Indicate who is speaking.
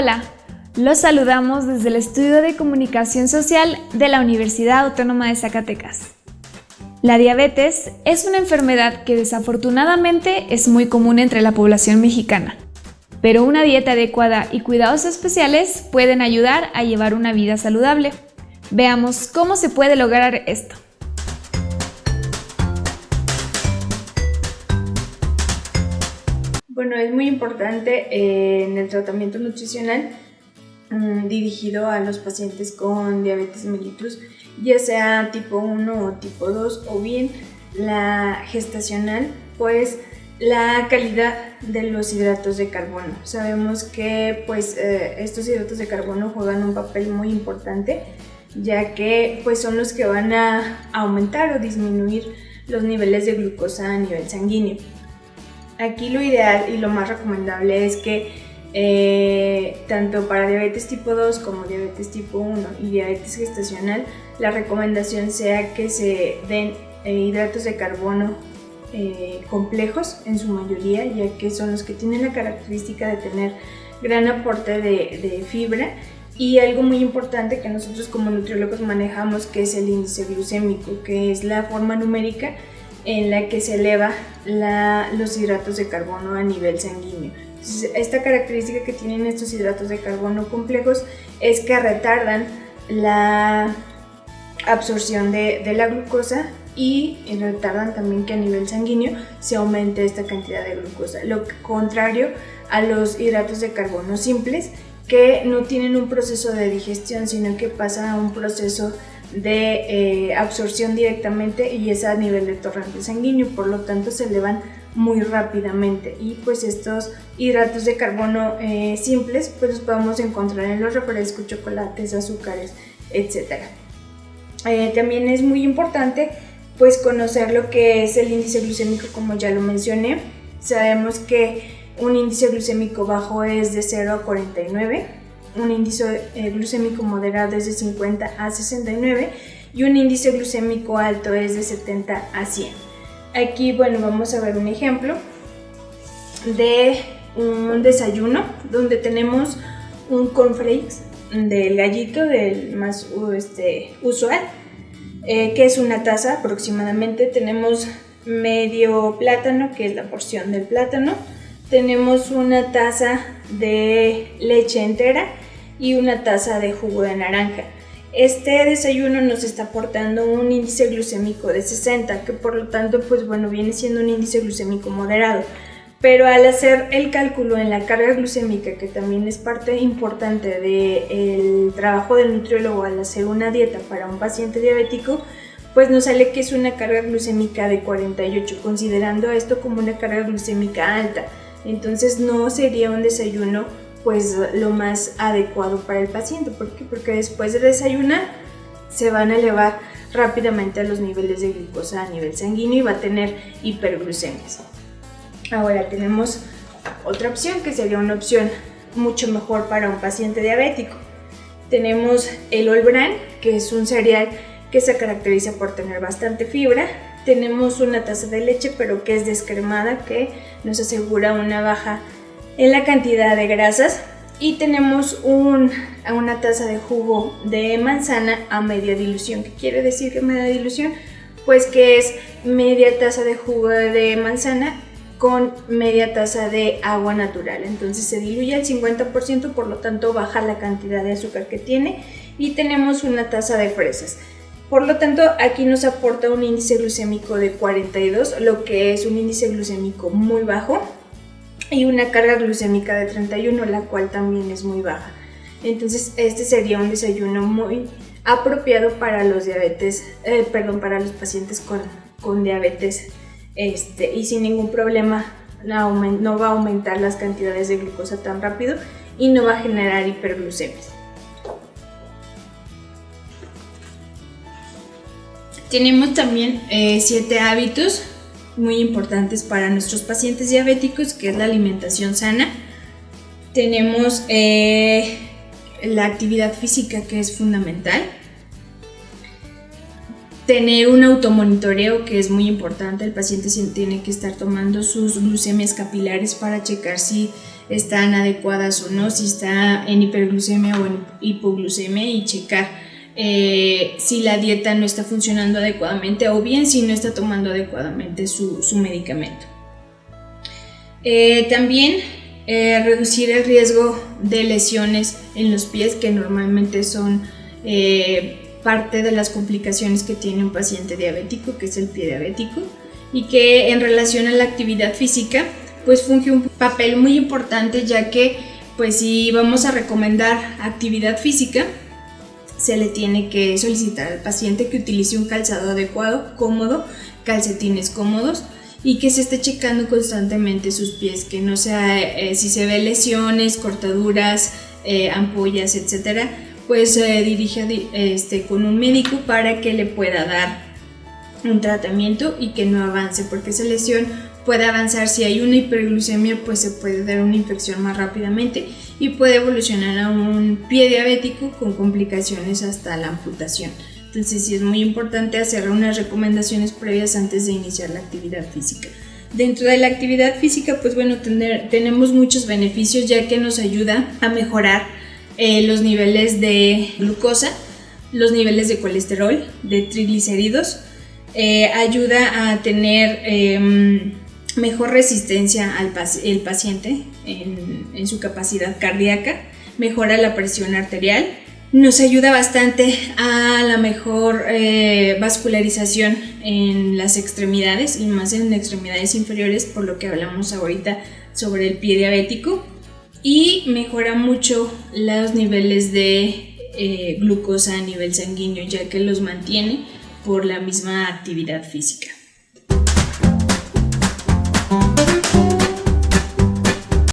Speaker 1: Hola, los saludamos desde el Estudio de Comunicación Social de la Universidad Autónoma de Zacatecas. La diabetes es una enfermedad que desafortunadamente es muy común entre la población mexicana, pero una dieta adecuada y cuidados especiales pueden ayudar a llevar una vida saludable. Veamos cómo se puede lograr esto.
Speaker 2: Bueno, es muy importante eh, en el tratamiento nutricional mm, dirigido a los pacientes con diabetes mellitus, ya sea tipo 1 o tipo 2 o bien la gestacional, pues la calidad de los hidratos de carbono. Sabemos que pues eh, estos hidratos de carbono juegan un papel muy importante ya que pues son los que van a aumentar o disminuir los niveles de glucosa a nivel sanguíneo. Aquí lo ideal y lo más recomendable es que eh, tanto para diabetes tipo 2 como diabetes tipo 1 y diabetes gestacional, la recomendación sea que se den eh, hidratos de carbono eh, complejos en su mayoría, ya que son los que tienen la característica de tener gran aporte de, de fibra. Y algo muy importante que nosotros como nutriólogos manejamos que es el índice glucémico, que es la forma numérica en la que se eleva los hidratos de carbono a nivel sanguíneo. esta característica que tienen estos hidratos de carbono complejos es que retardan la absorción de, de la glucosa y retardan también que a nivel sanguíneo se aumente esta cantidad de glucosa, lo contrario a los hidratos de carbono simples que no tienen un proceso de digestión, sino que pasan a un proceso de eh, absorción directamente y es a nivel de torrente sanguíneo, por lo tanto se elevan muy rápidamente y pues estos hidratos de carbono eh, simples pues los podemos encontrar en los refrescos, chocolates, azúcares, etc. Eh, también es muy importante pues conocer lo que es el índice glucémico como ya lo mencioné. Sabemos que un índice glucémico bajo es de 0 a 49 un índice eh, glucémico moderado es de 50 a 69 y un índice glucémico alto es de 70 a 100. Aquí, bueno, vamos a ver un ejemplo de un desayuno donde tenemos un cornflakes del gallito, del más este, usual, eh, que es una taza aproximadamente. Tenemos medio plátano, que es la porción del plátano. Tenemos una taza de leche entera y una taza de jugo de naranja. Este desayuno nos está aportando un índice glucémico de 60, que por lo tanto, pues bueno, viene siendo un índice glucémico moderado. Pero al hacer el cálculo en la carga glucémica, que también es parte importante del trabajo del nutriólogo al hacer una dieta para un paciente diabético, pues nos sale que es una carga glucémica de 48, considerando esto como una carga glucémica alta. Entonces no sería un desayuno pues lo más adecuado para el paciente. ¿Por qué? Porque después de desayunar se van a elevar rápidamente a los niveles de glucosa a nivel sanguíneo y va a tener hiperglucemias. Ahora tenemos otra opción que sería una opción mucho mejor para un paciente diabético. Tenemos el All Bran, que es un cereal que se caracteriza por tener bastante fibra. Tenemos una taza de leche, pero que es descremada, que nos asegura una baja en la cantidad de grasas y tenemos una taza de jugo de manzana a media dilución. ¿Qué quiere decir que media dilución? Pues que es media taza de jugo de manzana con media taza de agua natural. Entonces se diluye al 50%, por lo tanto baja la cantidad de azúcar que tiene y tenemos una taza de fresas. Por lo tanto, aquí nos aporta un índice glucémico de 42, lo que es un índice glucémico muy bajo y una carga glucémica de 31, la cual también es muy baja. Entonces este sería un desayuno muy apropiado para los diabetes, eh, perdón, para los pacientes con, con diabetes este, y sin ningún problema no, va a aumentar las cantidades de glucosa tan rápido y no va a generar hiperglucemias. Tenemos también 7 eh, hábitos muy importantes para nuestros pacientes diabéticos, que es la alimentación sana. Tenemos eh, la actividad física, que es fundamental. tener un automonitoreo que es muy importante. El paciente tiene que estar tomando sus glucemias capilares para checar si están adecuadas o no, si está en hiperglucemia o en hipoglucemia y checar eh, si la dieta no está funcionando adecuadamente o bien si no está tomando adecuadamente su, medicamento. Eh, también eh, reducir el riesgo de lesiones en los pies que normalmente son parte de las complicaciones que tiene un paciente diabético, que es el pie diabético, y que en relación a la actividad física, pues funge un papel muy importante ya que pues si vamos a recomendar actividad física, se le tiene que solicitar al paciente que utilice un calzado adecuado, cómodo, calcetines cómodos y que se esté checando constantemente sus pies, que no sea eh, si se ve lesiones, cortaduras, eh, ampollas, etcétera, pues se dirige este, con un médico para que le pueda dar un tratamiento y que no avance, porque esa lesión puede avanzar. Si hay una hiperglucemia, pues se puede dar una infección más rápidamente y puede evolucionar a un pie diabético con complicaciones hasta la amputación. Entonces sí es muy importante hacer unas recomendaciones previas antes de iniciar la actividad física. Dentro de la actividad física, pues bueno, tenemos muchos beneficios ya que nos ayuda a mejorar eh, los niveles de glucosa, los niveles de colesterol, de triglicéridos, eh, ayuda a tener em, mejor resistencia al el paciente en, su capacidad cardíaca, mejora la presión arterial, nos ayuda bastante a la mejor eh, vascularización en las extremidades y más en extremidades inferiores, por lo que hablamos ahorita sobre el pie diabético, y mejora mucho los niveles de eh, glucosa a nivel sanguíneo, ya que los mantiene por la misma actividad física.